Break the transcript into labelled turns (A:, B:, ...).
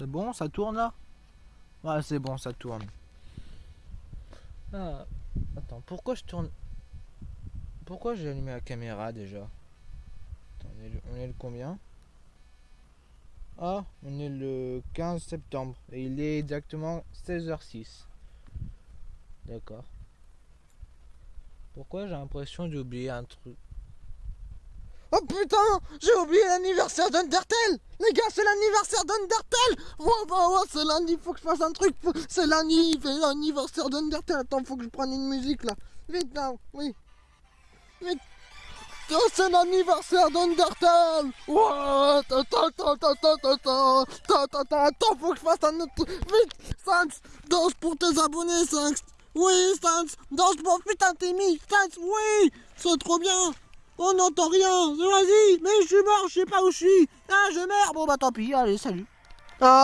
A: C'est bon, ça tourne là? Ouais, c'est bon, ça tourne. Ah, attends, pourquoi je tourne? Pourquoi j'ai allumé la caméra déjà? Attends, on, est le, on est le combien? Ah, on est le 15 septembre et il est exactement 16h06. D'accord. Pourquoi j'ai l'impression d'oublier un truc? Oh putain J'ai oublié l'anniversaire d'Undertale Les gars, c'est l'anniversaire d'Undertale. Oh bah c'est lundi, faut que je fasse un truc. C'est lundi, l'anniversaire d'Undertale. Attends, faut que je prenne une musique là. Vite là, oui. Vite. Oh, c'est l'anniversaire d'Undertale. Ouais Attends, attends, attends, faut que je fasse un autre Vite. Sans, danse pour tes abonnés, Sans Oui, Sans, danse pour putain mis. Sans, oui. C'est trop bien on n'entend rien. Vas-y Mais je suis mort, je sais pas où je suis. Ah, je meurs. Bon bah tant pis, allez, salut. Ah.